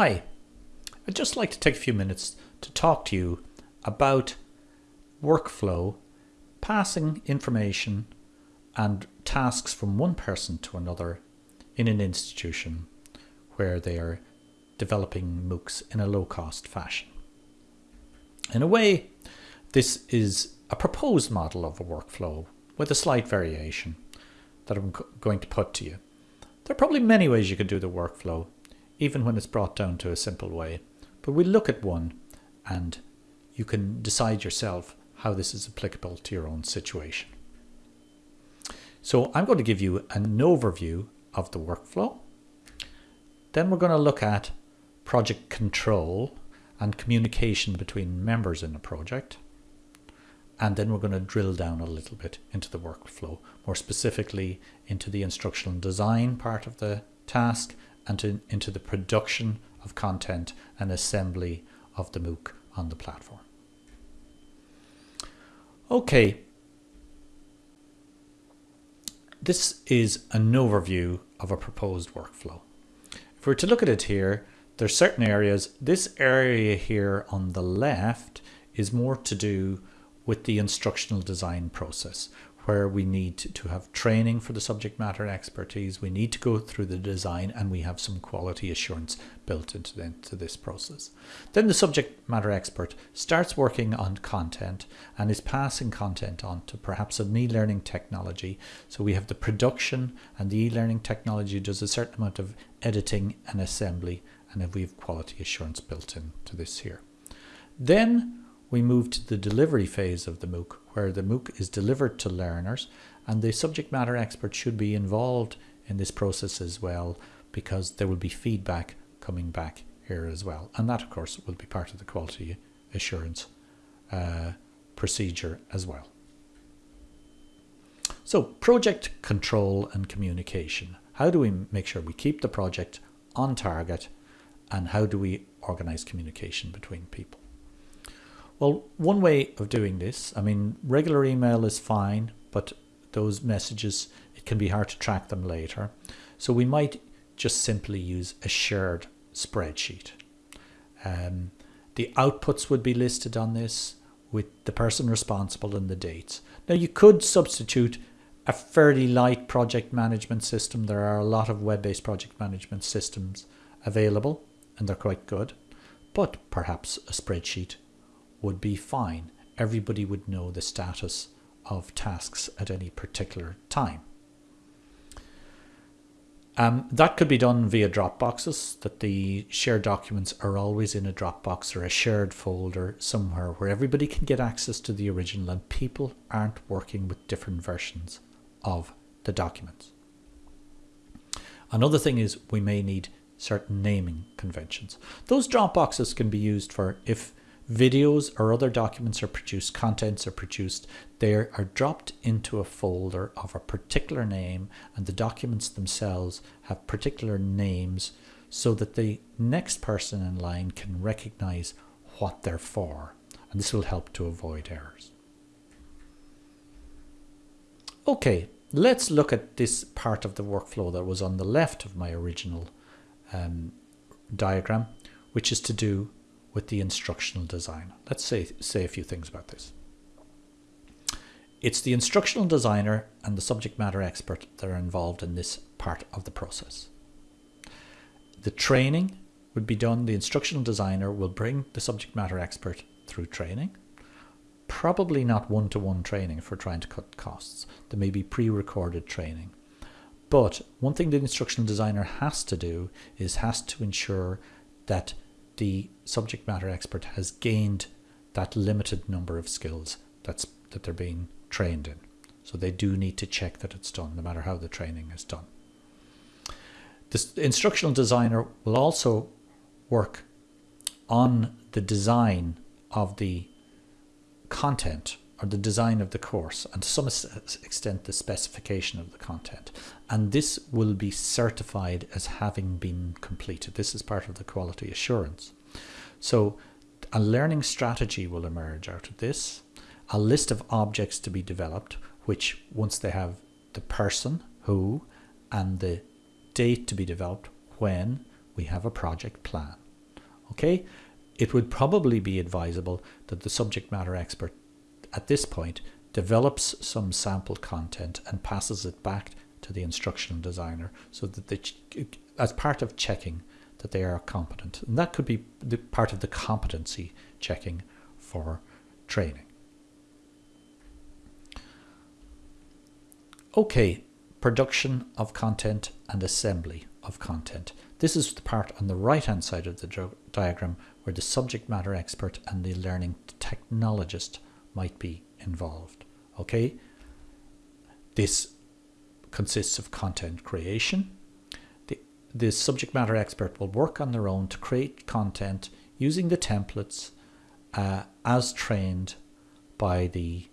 Hi, I'd just like to take a few minutes to talk to you about workflow, passing information and tasks from one person to another in an institution where they are developing MOOCs in a low cost fashion. In a way, this is a proposed model of a workflow with a slight variation that I'm going to put to you. There are probably many ways you could do the workflow, even when it's brought down to a simple way. But we look at one and you can decide yourself how this is applicable to your own situation. So I'm going to give you an overview of the workflow. Then we're going to look at project control and communication between members in a project. And then we're going to drill down a little bit into the workflow, more specifically into the instructional design part of the task and to, into the production of content and assembly of the MOOC on the platform. Okay, this is an overview of a proposed workflow. If we're to look at it here, there's certain areas. This area here on the left is more to do with the instructional design process, where we need to have training for the subject matter expertise. We need to go through the design and we have some quality assurance built into, the, into this process. Then the subject matter expert starts working on content and is passing content on to perhaps an e-learning technology. So we have the production and the e-learning technology does a certain amount of editing and assembly and we have quality assurance built into this here. Then we move to the delivery phase of the MOOC, where the MOOC is delivered to learners, and the subject matter expert should be involved in this process as well, because there will be feedback coming back here as well. And that, of course, will be part of the quality assurance uh, procedure as well. So project control and communication. How do we make sure we keep the project on target and how do we organize communication between people? Well, one way of doing this, I mean, regular email is fine, but those messages, it can be hard to track them later. So we might just simply use a shared spreadsheet. Um, the outputs would be listed on this with the person responsible and the dates. Now you could substitute a fairly light project management system. There are a lot of web-based project management systems available and they're quite good, but perhaps a spreadsheet would be fine. Everybody would know the status of tasks at any particular time. Um, that could be done via Dropboxes, that the shared documents are always in a Dropbox or a shared folder somewhere where everybody can get access to the original and people aren't working with different versions of the documents. Another thing is we may need certain naming conventions. Those Dropboxes can be used for if videos or other documents are produced, contents are produced, they are dropped into a folder of a particular name and the documents themselves have particular names so that the next person in line can recognize what they're for. And this will help to avoid errors. Okay, let's look at this part of the workflow that was on the left of my original um, diagram, which is to do with the instructional design. Let's say, say a few things about this. It's the instructional designer and the subject matter expert that are involved in this part of the process. The training would be done, the instructional designer will bring the subject matter expert through training. Probably not one-to-one -one training for trying to cut costs. There may be pre-recorded training. But one thing the instructional designer has to do is has to ensure that the subject matter expert has gained that limited number of skills that's that they're being trained in. So they do need to check that it's done, no matter how the training is done. The instructional designer will also work on the design of the content or the design of the course and to some extent the specification of the content. And this will be certified as having been completed. This is part of the quality assurance. So a learning strategy will emerge out of this a list of objects to be developed which once they have the person who and the date to be developed when we have a project plan. Okay, it would probably be advisable that the subject matter expert at this point develops some sample content and passes it back to the instructional designer so that they, as part of checking that they are competent. And that could be the part of the competency checking for training. Okay, production of content and assembly of content. This is the part on the right hand side of the diagram where the subject matter expert and the learning technologist might be involved. Okay, this consists of content creation. The, the subject matter expert will work on their own to create content using the templates uh, as trained by the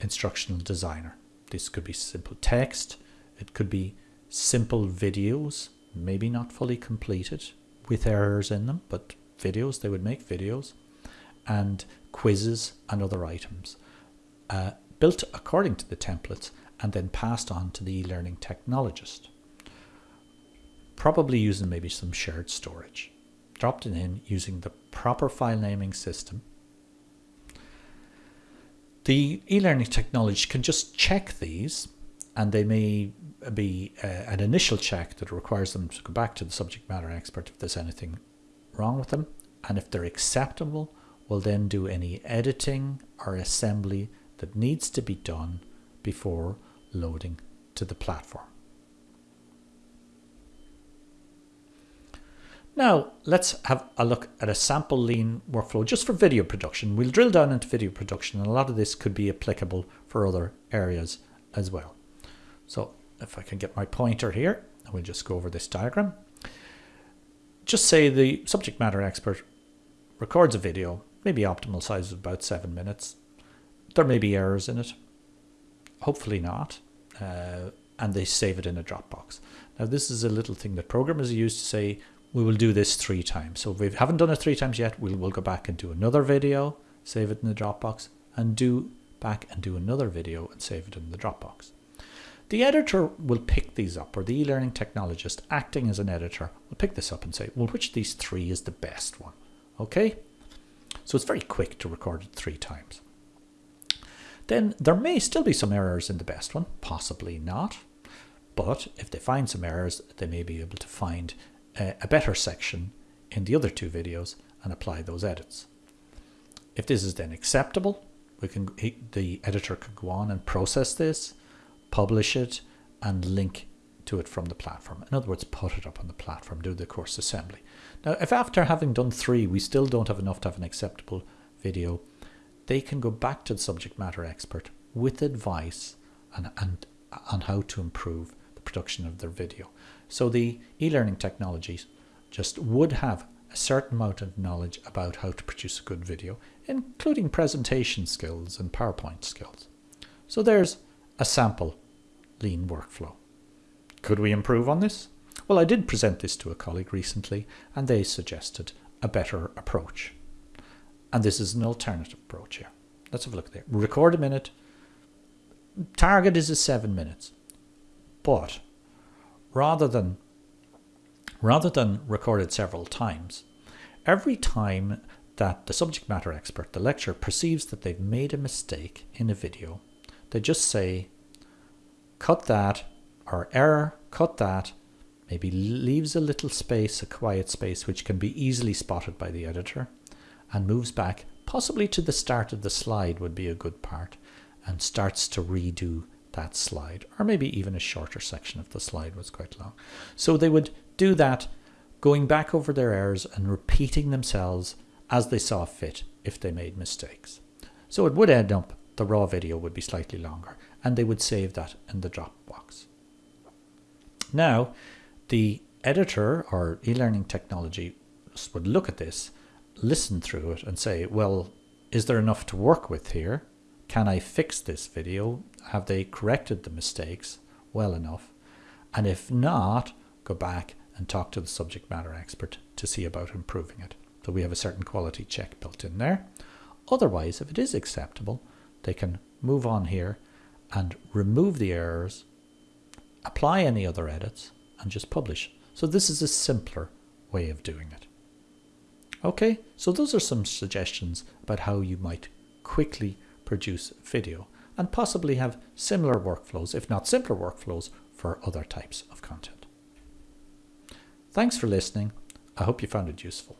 instructional designer. This could be simple text, it could be simple videos, maybe not fully completed with errors in them, but videos, they would make videos, and quizzes and other items uh, built according to the templates and then passed on to the e-learning technologist. Probably using maybe some shared storage. Dropped it in using the proper file naming system. The e-learning technology can just check these and they may be uh, an initial check that requires them to go back to the subject matter expert if there's anything wrong with them and if they're acceptable we'll then do any editing or assembly that needs to be done before loading to the platform. Now let's have a look at a sample lean workflow just for video production. We'll drill down into video production and a lot of this could be applicable for other areas as well. So if I can get my pointer here, we'll just go over this diagram. Just say the subject matter expert records a video, maybe optimal size of about seven minutes. There may be errors in it, hopefully not, uh, and they save it in a Dropbox. Now this is a little thing that programmers use to say, we will do this three times. So if we haven't done it three times yet, we'll, we'll go back and do another video, save it in the Dropbox, and do back and do another video and save it in the Dropbox. The editor will pick these up, or the e-learning technologist acting as an editor will pick this up and say, well, which of these three is the best one? Okay? So it's very quick to record it three times. Then there may still be some errors in the best one, possibly not. But if they find some errors, they may be able to find a, a better section in the other two videos and apply those edits. If this is then acceptable, we can the editor can go on and process this publish it and link to it from the platform. In other words, put it up on the platform, do the course assembly. Now, if after having done three, we still don't have enough to have an acceptable video, they can go back to the subject matter expert with advice and, and on how to improve the production of their video. So the e-learning technologies just would have a certain amount of knowledge about how to produce a good video, including presentation skills and PowerPoint skills. So there's a sample lean workflow. Could we improve on this? Well, I did present this to a colleague recently and they suggested a better approach. And this is an alternative approach here. Let's have a look there. Record a minute. Target is a seven minutes. But rather than rather than record it several times, every time that the subject matter expert, the lecturer, perceives that they've made a mistake in a video, they just say, cut that, or error, cut that, maybe leaves a little space, a quiet space, which can be easily spotted by the editor, and moves back, possibly to the start of the slide would be a good part, and starts to redo that slide, or maybe even a shorter section if the slide was quite long. So they would do that, going back over their errors and repeating themselves as they saw fit if they made mistakes. So it would end up the raw video would be slightly longer and they would save that in the Dropbox. Now, the editor or e-learning technology would look at this, listen through it and say, well, is there enough to work with here? Can I fix this video? Have they corrected the mistakes well enough? And if not, go back and talk to the subject matter expert to see about improving it. So we have a certain quality check built in there. Otherwise, if it is acceptable, they can move on here and remove the errors, apply any other edits, and just publish. So this is a simpler way of doing it. Okay, so those are some suggestions about how you might quickly produce video and possibly have similar workflows, if not simpler workflows, for other types of content. Thanks for listening. I hope you found it useful.